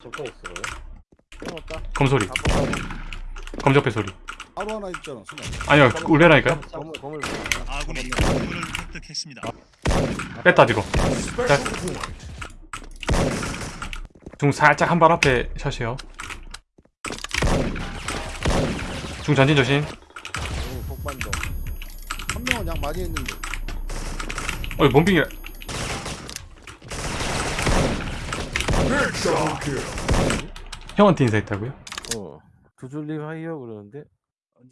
적통 있어. 끊었다. 검소리 검적배 소리 바로 하나 있잖아 순간 아니요. 아군이 건물을 획득했습니다. 뺐다 뒤로 자. 중 살짝 한 발 앞에 샷이요 중 전진 조심 오 폭반도. 한 명은 양 많이 했는데 어이 몸빙이 형한테 인사했다고요? 어. 두줄님 하이요 그러는데.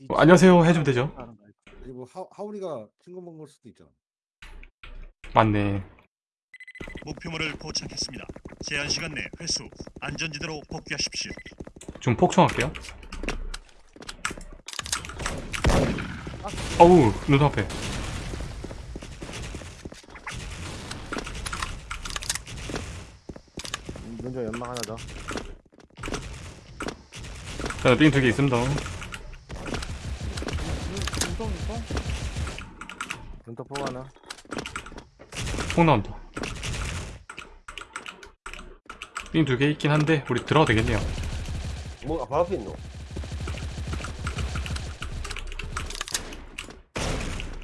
어, 안녕하세요 해주면 되죠 아니 뭐 하, 하울이가 친구 먹은 걸 수도 있잖아 맞네 목표물을 포착했습니다. 제한 시간 내 회수 안전지대로 복귀하십시오. 중 폭충할게요 어우 눈 앞에 먼저 연막 하나 더. 저는 삥두 개 있습니다 눈터 폭 하나. 폭 나온다 삥 두 개 있긴 한데 우리 들어가도 되겠네요 뭐, 아, 바로 앞에 있노?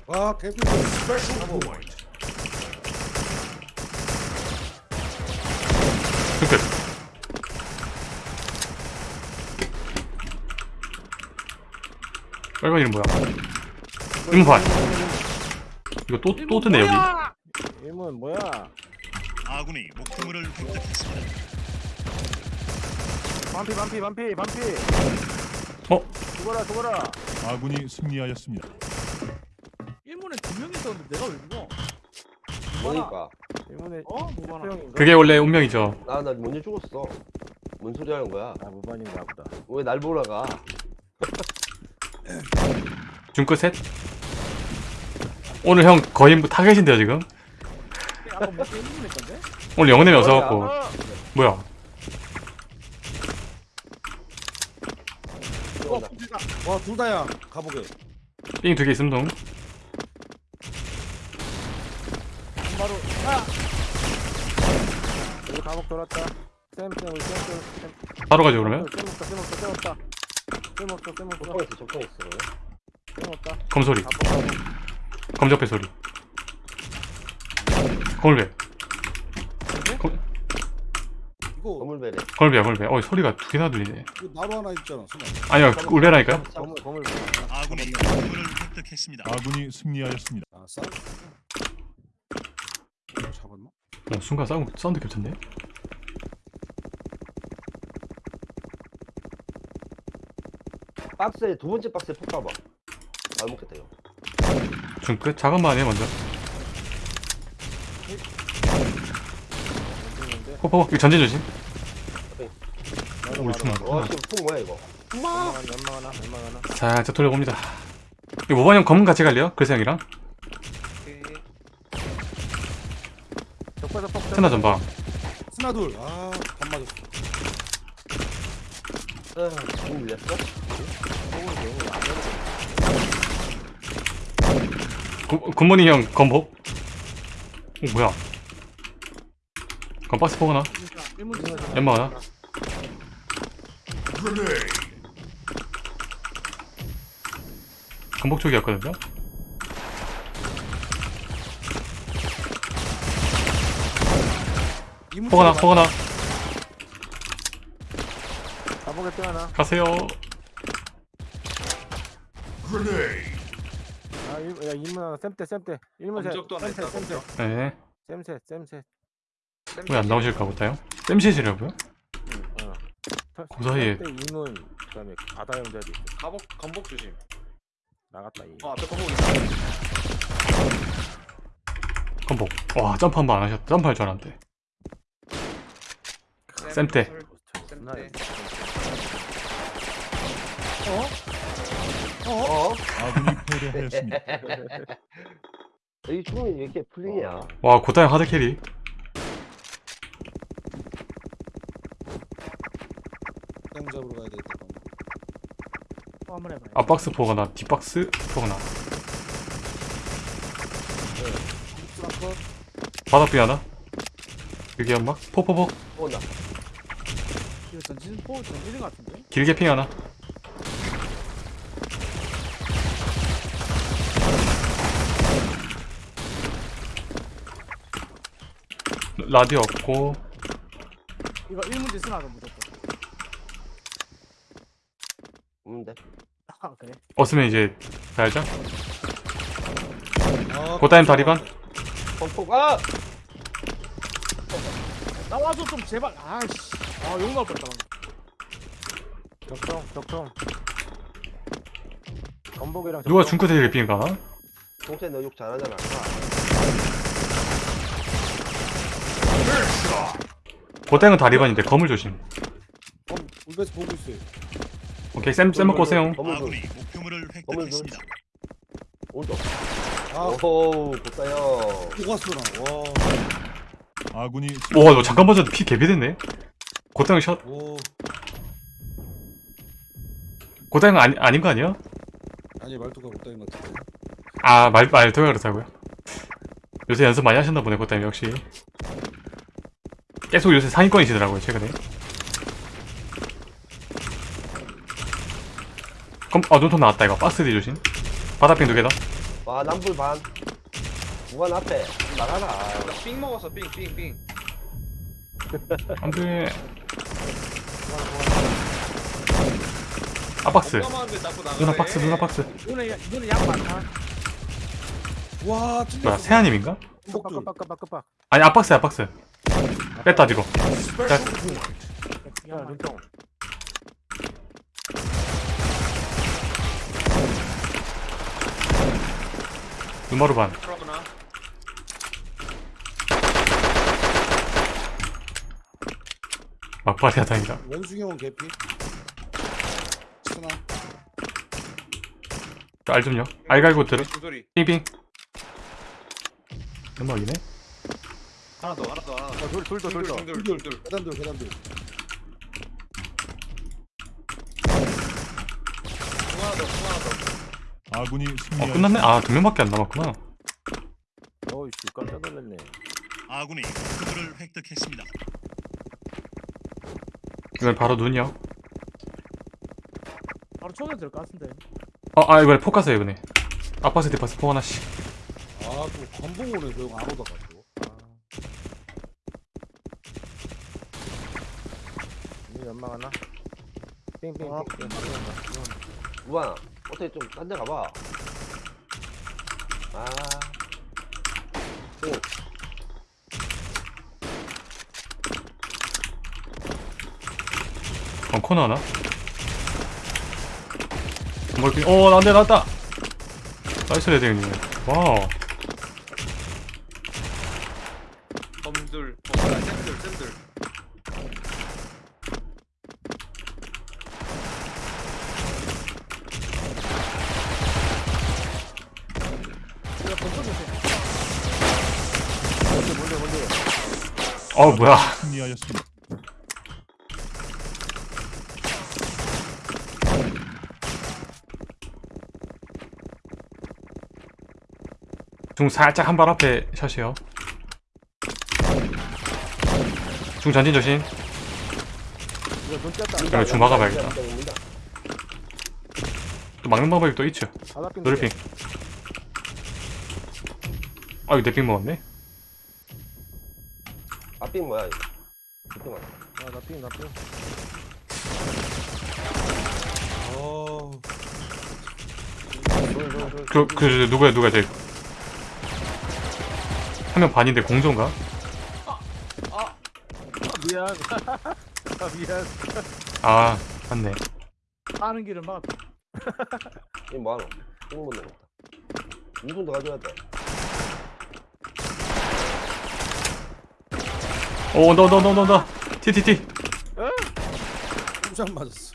와 개꿀 빨간 이름 뭐야 음판 이거 또, 또 뜨네 여기 일문 뭐야? 아군이 목표물을 획득했습니다. 반피 반피 반피 반피. 어? 죽어라 죽어라. 아군이 승리하였습니다. 일본에 두명 있었는데 내가 왜 죽어? 뭐니까? 일문에 어? 뭐가 나? 형인가? 그게 원래 운명이죠 나, 나 먼저 죽었어. 뭔 소리 하는 거야? 아 무반인가 보다. 왜 날 보러 가? 중끝 셋 오늘 형 거의 뭐 타겟인데요 지금 뭐? 오늘 영혼의 없어갖고 뭐야? 뭐야 들어온다. 와둘 다야 가보게 삥 두 개 있음 동 바로. 아! 여기 감옥 돌았다. 쌤쌤 우리 쌤. 바로 가죠 그러면 쌤 없다 쌤 없다 쌤 없다. 쌤 없어 쌤 없어 적통 있어, 적통 있어. 쌤 없다. 검소리. 검적배 소리 거울배 검- 이거 건물배래. 거울배야 거울배 어 소리가 두 개나 들리네 이거 나로 하나 있잖아 울베라니까요 건물 건물. 아군이 건물을 획득했습니다. 아군이 승리하였습니다. 아 싸우 이거 잡았나? 어, 순간 사운드, 사운드 겹쳤네 박스에, 두 번째 박스에 폭 봐봐. 안 먹겠다, 이거. 중 끝 작은만 해 먼저 건물인데. 포포 이거 전진 조심 우리. 바로. 와, 지금 폭 뭐야, 이거? 연막 하나 연막 하나. 살짝 돌려봅니다 이거 모반이 형 검은 같이 갈래요? 글쎄 형이랑. 스나 전방 스나 둘 아반 맞았어 아, 지금 밀렸어? 폭은 너무 안 되는 구- 굿모닝 형 검복 오 뭐야? 검박스 포 하나. 진짜 일본 진짜 연막 하나 검복 쪽이었거든요 포 하나 포 하나. 가복에 또 하나. 가세요. 아, 일, 야, 일문 하나. 쌤때, 쌤때. 일문 셋. 검적도 하나 있다, 쌤셋. 네. 쌤셋, 쌤셋. 왜 안 나오실까 보다요? 땜시시라고요? 어. 그 사이에. 이문, 그다음에 바다 형제도 있고. 가복 건복 조심. 나갔다 이. 어 앞에 건복 있어. 검복 와 점프 한 번 안 하셨다 점프할 줄 알았는데 쌤때 쌤때. 어? 아군이 패배하였습니다. 이 총이 왜 이렇게 풀리냐? 와 고타형 hard carry 땅 잡으러 가야 되겠다 또 한번 해봐요. 앞박스 포거나 뒷박스 포거나 스나 컷 바닥 비 하나 여기 연막 포포포 어, 나. 이거 전진 포 전진인 것 같은데? 길게 핑 하나 라디오 없고 이거 1문제 쓰나도 무조건 없는데. 아 그래? 없으면 이제 아, 고타임 다리반 펑펑, 아! 나와줘 좀 제발 아씨 아 욕 나올 뻔했다 방금 격통 격통 건복이랑 누가. 중크대 핑 가나? 동생 너 욕 잘하잖아. 고땡은 다리반인데 검을 조심 어, 울베스 보고 있어요. 오케이 쌤, 쌤 먹고 오세요 건물 아군이 목표물을 획득했습니다. 오른쪽. 아, 오호, 좋다요. 녹았어 나. 와, 아군이 와너 잠깐 봐줘도 피 개비됐네 고땡은 샷 오. 고땡은 아니, 아닌 거 아니야? 아니 말투가 고타임 같은데. 아, 말, 말투가 그렇다고요? 요새 연습 많이 하셨나 보네, 그때 역시. 계속 요새 상위권이시더라고요, 최근에. 그럼, 어, 눈통 나왔다, 이거. 박스 뒤 조심. 바닥핀 두 개다. 와, 남불 반. 무관 앞에. 나가라. 삥 먹었어 삥삥삥 안 돼. 아, 박스. 누나 박스, 누나 박스. 야- 이거는 양 많다 와. 뭐야, 세아님인가? 깜빡 아니, 앞박스야, 앞박스. 뺐다, 뒤로. 자, 야 눈마루 반. 막발이야, 다행이다. 원숭이 형 개피. 스나. 알 좀요. 알 갈고 들어. 중소리 빙빙. 음악이네. 하나 더 하나 더 하나 더돌 돌도 돌도 둘둘 둘 둘 계단들 계단들. 하나 더 하나 더 아군이 어, 승리하였습니다. 끝났네? 아, 두 명밖에 안 남았구나. 어이씨 깜짝 놀랐네 아군이 목표물을 획득했습니다. 이건 바로 눈이요. 바로 총에 들을 것 같은데 어, 아, 이번에 포카스야, 이번에. 아파스, 디파스, 포 하나씩. 아, 또 건봉 오네 저형 안 오다가 또. 이 연막 하나 빙빙 아. 빙빙 무관, 어떻게 좀 딴 데 가봐. 아. 오, 어, 코너 하나? 멀리, 어, 안 돼, 나왔다! 나이스 레딩님. 와우. 검둘 검둘 쌤들 쌤들 이거 건설 못해 뭔데 뭔데 뭔데 어, 뭐야. 승리하였습니다. 중 살짝 한 발 앞에 샷이요. 중 전진 조심. 이거 중 막아봐야겠다. 또 막는 방법이 또 있죠. 노래핑. 아, 이거 내핑 먹었네? 앞빙 뭐야, 이거. 앞빙 뭐야. 아나핑 나핑 어. 돌돌 돌 그, 그, 누구야, 누구야, 쟤. 한 명 반인데 공조인가? 미안 아 미안 아, 맞네. 빠는 길을 막았다 이거 뭐하노? 똥못 내겠다. 2분 더 가져야 돼. 오, 너, 너, 너, 너, 너. 티, 티, 티. 깜짝 맞았어.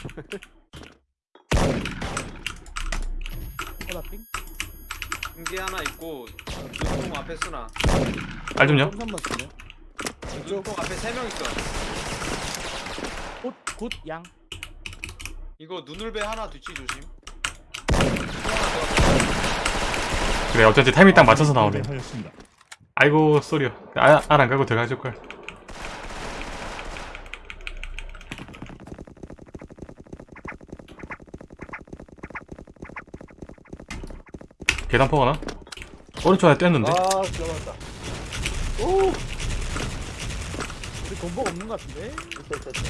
인기 하나 있고 눈통 앞에 쓰나 알 좀요? 쓰네. 왼쪽. 눈통 앞에 세 명 있어 굿굿양 이거 눈울배 하나 뒤치 조심 그래, 어쩐지 타이밍 딱 맞춰서 나오네. 패배하였습니다. 아이고, 쏘리요. 아, 알안 가고 들어가줄걸. 계단포 하나? 오른쪽 안에 뗐는데? 아 지나갔다 오 우리 건복 없는 것 같은데? 됐다 됐다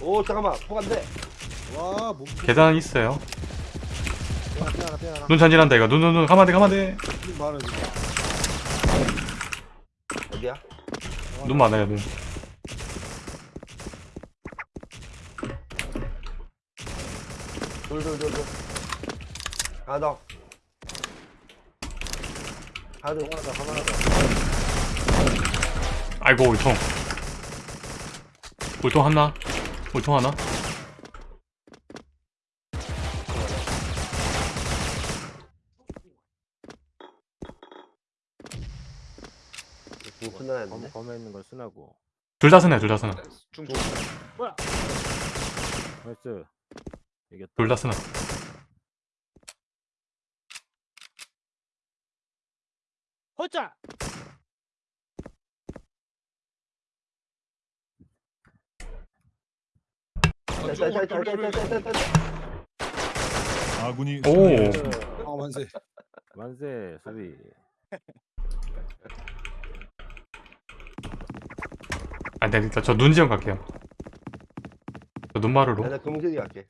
오 잠깐만 포 안돼 와, 뭐 계단 있어요 삐하나 삐하나 삐하나 눈 전진한다 이거 눈 눈 눈 가만히 가만히 무슨 말을 지금. 어디야? 눈 많아요 눈 돌돌돌돌 가덕 가덕 하나 더. 하나 더 아이고 울통 울통 하나? 울통 하나? 검, 검에 있는 걸 쓰나고. 둘 다 쓰네 둘 다 쓰네. 중중. 뭐야? 나이스. 이게 돌다 쓰나? 호자! 아군이 오 아 만세. 만세 수비. 안돼 일단 저 눈지형 갈게요. 저 눈마루로. 나 금색이 갈게.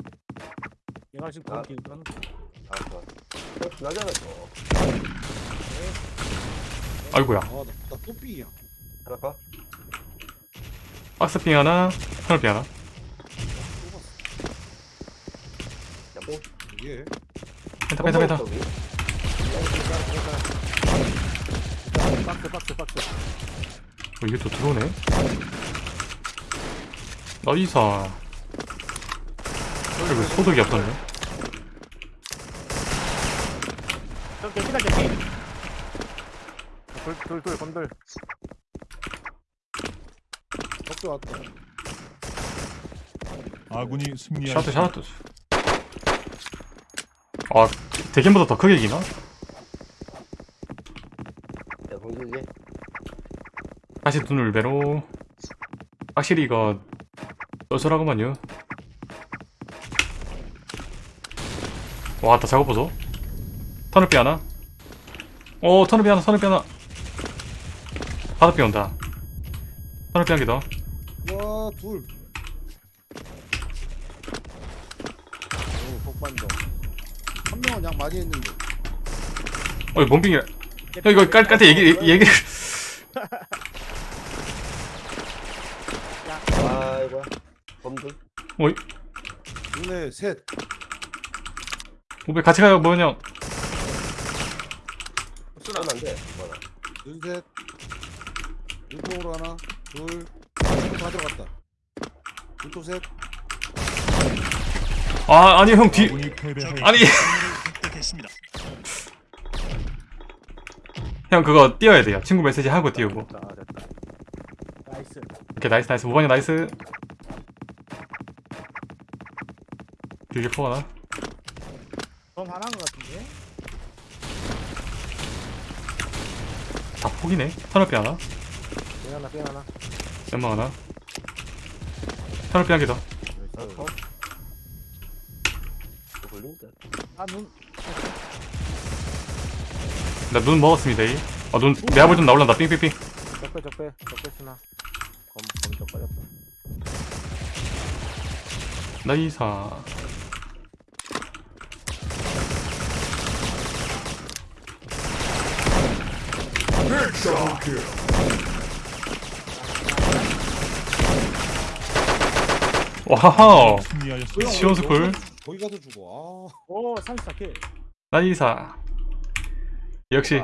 얘가 지금 아. 거기 있는 알았어 나잖아 또 아이고야. 아, 나, 나 뽀삐야. 하나 봐 박스핑 하나 터널핑 하나. 야뽕 이게. 펜타 펜타 펜타 박스 박스 박스. 어, 이게 또 들어오네. 나이사. 그리고 소득이 없었네 저기 기다 저기 돌돌돌 건돌 덕수 왔다. 아군이 샤트 승리하였습니다. 샤트. 아 대견보다 더 크게 이기나? 야 공길이 다시 눈을 배로. 확실히 이거 쏠쏠하구만요. 와다 작업 보소 터널비 하나? 오 터널비 하나 터널비 하나. 바닥비 온다. 터널비 한 개 더. 와, 둘. 오 폭반동 한 명은 양 많이 했는데. 어이 몸빙이야. 형 이거 깔, 깔때 얘기, 얘기를 아이고야. 범들. 어이. 눈에 셋. 우배 같이 가요 뭐냐 수나. 하면 안돼 뭐라 눈 셋. 눈통으로 하나. 둘. 다 들어갔다. 눈통 셋. 아 아니 형 뒤 아군이 패배하였습니다. 아니. 형 그거 띄워야 돼요 친구 메시지 하고 띄우고 nice 오케이 nice nice 무반이 nice 길게 포가나 넌 하나인 것 같은데? 포기네 터널비 하나 연막 하나 터널비 한 개더 나이스 어? 또 걸린다 아눈 나 눈 먹었습니다 이. 아, 눈, 내 아버지 좀 나올란다, 삥삥삥. 적배 적배 적배 쓰나 검 검적 빠졌다 나이사. 와우, 승리하였습니다. 시원스쿨. 거기 가서 죽어. 아. 오 34킬 나이사. 역시,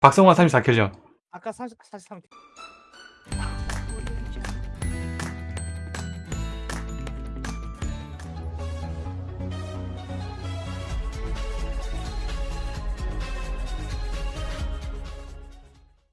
박성환 34킬전. 아까 40, 43킬